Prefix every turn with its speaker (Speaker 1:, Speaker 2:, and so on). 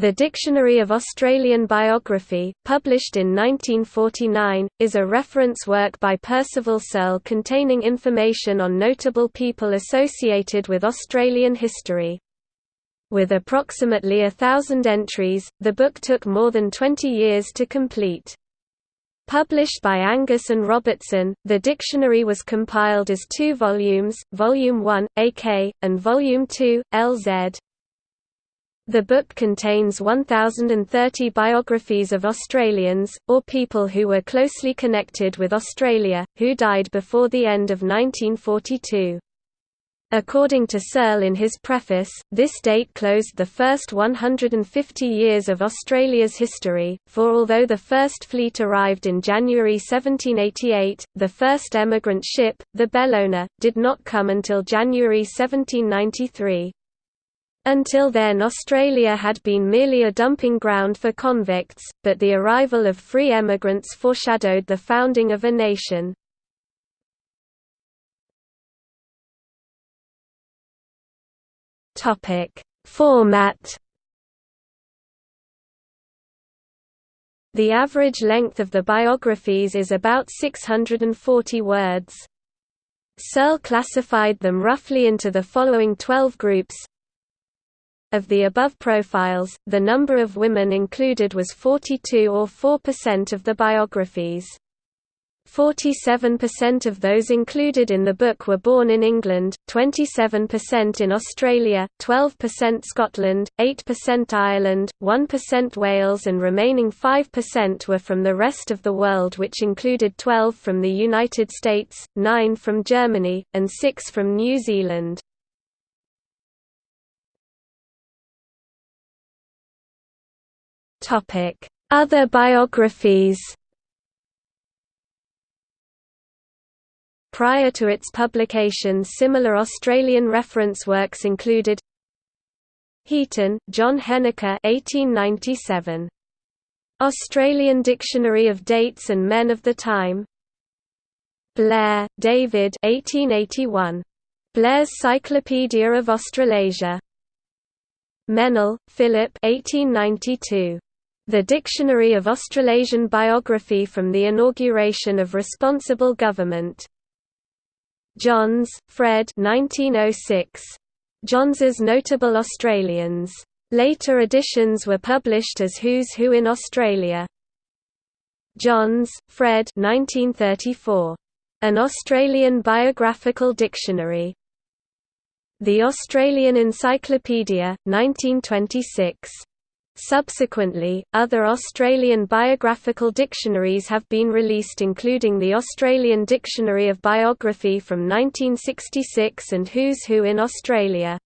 Speaker 1: The Dictionary of Australian Biography, published in 1949, is a reference work by Percival Serle containing information on notable people associated with Australian history. With approximately a thousand entries, the book took more than 20 years to complete. Published by Angus and Robertson, the dictionary was compiled as two volumes, Volume 1, AK, and Volume 2, LZ. The book contains 1,030 biographies of Australians, or people who were closely connected with Australia, who died before the end of 1942. According to Serle in his preface, this date closed the first 150 years of Australia's history, for although the first fleet arrived in January 1788, the first emigrant ship, the Bellona, did not come until January 1793. Until then Australia had been merely a dumping ground for convicts, but the arrival of free emigrants foreshadowed the founding of a nation. Format The average length of the biographies is about 640 words. Serle classified them roughly into the following 12 groups of the above profiles, the number of women included was 42 or 4% of the biographies. 47% of those included in the book were born in England, 27% in Australia, 12% Scotland, 8% Ireland, 1% Wales and remaining 5% were from the rest of the world which included 12 from the United States, 9 from Germany, and 6 from New Zealand. Other biographies Prior to its publication similar Australian reference works included Heaton, John Henniker 1897. Australian Dictionary of Dates and Men of the Time Blair, David 1881. Blair's Cyclopedia of Australasia Mennell, Philip 1892. The Dictionary of Australasian Biography from the Inauguration of Responsible Government. Johns, Fred 1906. Johns's Notable Australians. Later editions were published as Who's Who in Australia. Johns, Fred 1934. An Australian Biographical Dictionary. The Australian Encyclopedia, 1926. Subsequently, other Australian biographical dictionaries have been released including the Australian Dictionary of Biography from 1966 and Who's Who in Australia.